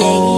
yeah,